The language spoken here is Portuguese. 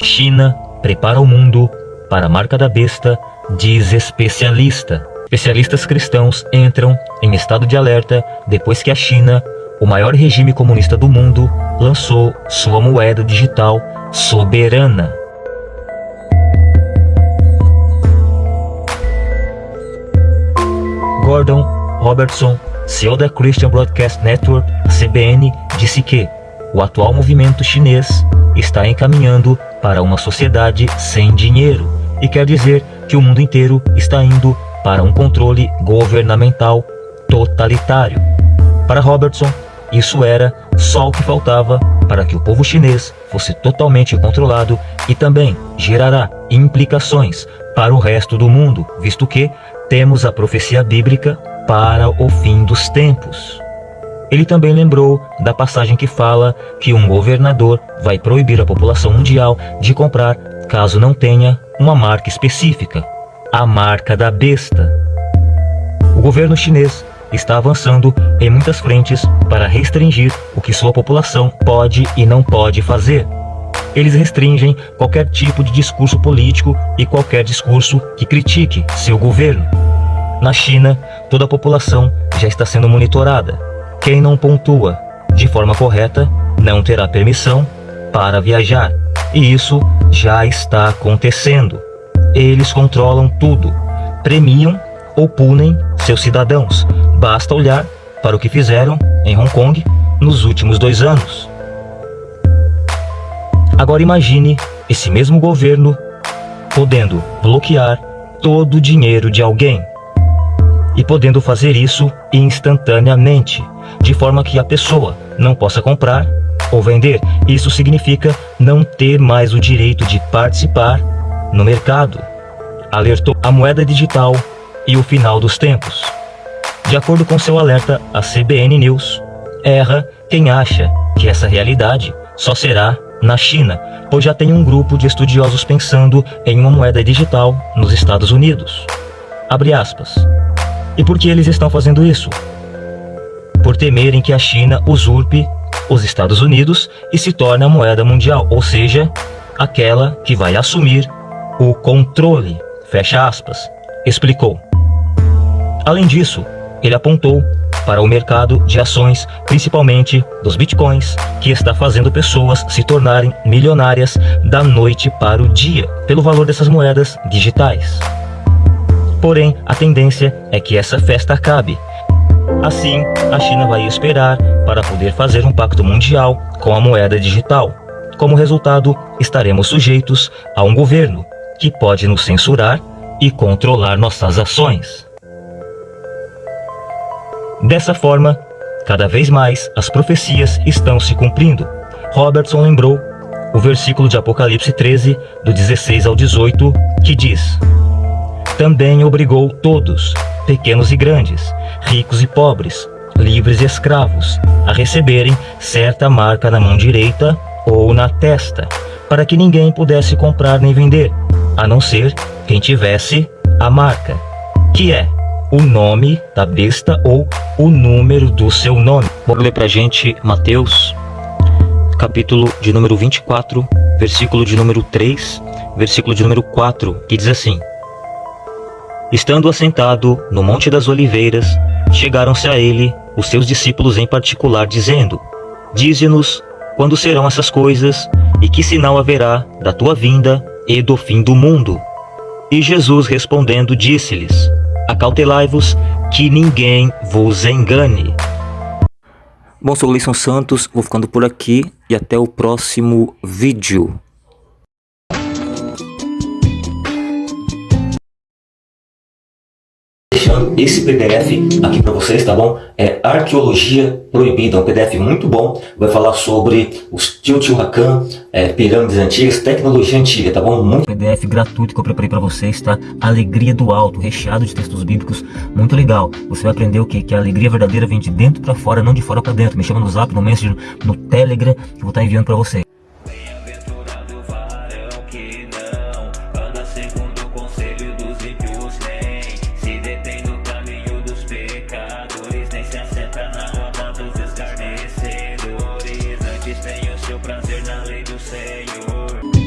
China prepara o mundo para a marca da besta, diz especialista. Especialistas cristãos entram em estado de alerta depois que a China, o maior regime comunista do mundo, lançou sua moeda digital soberana. Gordon Robertson, CEO da Christian Broadcast Network, CBN, disse que o atual movimento chinês está encaminhando para uma sociedade sem dinheiro e quer dizer que o mundo inteiro está indo para um controle governamental totalitário. Para Robertson, isso era só o que faltava para que o povo chinês fosse totalmente controlado e também gerará implicações para o resto do mundo, visto que temos a profecia bíblica para o fim dos tempos. Ele também lembrou da passagem que fala que um governador vai proibir a população mundial de comprar caso não tenha uma marca específica, a marca da besta. O governo chinês está avançando em muitas frentes para restringir o que sua população pode e não pode fazer. Eles restringem qualquer tipo de discurso político e qualquer discurso que critique seu governo. Na China, toda a população já está sendo monitorada quem não pontua de forma correta não terá permissão para viajar. E isso já está acontecendo. Eles controlam tudo, premiam ou punem seus cidadãos. Basta olhar para o que fizeram em Hong Kong nos últimos dois anos. Agora imagine esse mesmo governo podendo bloquear todo o dinheiro de alguém e podendo fazer isso instantaneamente de forma que a pessoa não possa comprar ou vender. Isso significa não ter mais o direito de participar no mercado. Alertou a moeda digital e o final dos tempos. De acordo com seu alerta, a CBN News erra quem acha que essa realidade só será na China, pois já tem um grupo de estudiosos pensando em uma moeda digital nos Estados Unidos. Abre aspas. E por que eles estão fazendo isso? por temerem que a China usurpe os Estados Unidos e se torne a moeda mundial, ou seja, aquela que vai assumir o controle, fecha aspas, explicou. Além disso, ele apontou para o mercado de ações, principalmente dos bitcoins, que está fazendo pessoas se tornarem milionárias da noite para o dia, pelo valor dessas moedas digitais. Porém, a tendência é que essa festa acabe Assim, a China vai esperar para poder fazer um pacto mundial com a moeda digital. Como resultado, estaremos sujeitos a um governo que pode nos censurar e controlar nossas ações. Dessa forma, cada vez mais as profecias estão se cumprindo. Robertson lembrou o versículo de Apocalipse 13, do 16 ao 18, que diz Também obrigou todos, pequenos e grandes, ricos e pobres, livres e escravos, a receberem certa marca na mão direita ou na testa, para que ninguém pudesse comprar nem vender, a não ser quem tivesse a marca, que é o nome da besta ou o número do seu nome. Vou ler pra gente Mateus, capítulo de número 24, versículo de número 3, versículo de número 4, que diz assim: Estando assentado no Monte das Oliveiras, chegaram-se a ele os seus discípulos em particular, dizendo, Dize-nos quando serão essas coisas e que sinal haverá da tua vinda e do fim do mundo. E Jesus respondendo disse-lhes, Acautelai-vos que ninguém vos engane. Bom, sou o Gleison Santos, vou ficando por aqui e até o próximo vídeo. Deixando esse PDF aqui para vocês, tá bom? É Arqueologia Proibida, um PDF muito bom. Vai falar sobre os Teotihuacan, é, pirâmides antigas, tecnologia antiga, tá bom? Muito PDF gratuito que eu preparei para vocês, tá? Alegria do Alto, recheado de textos bíblicos, muito legal. Você vai aprender o que? Que a alegria verdadeira vem de dentro para fora, não de fora para dentro. Me chama no Zap, no Messenger, no Telegram, que eu vou estar tá enviando para vocês. Fiz o seu prazer na lei do Senhor.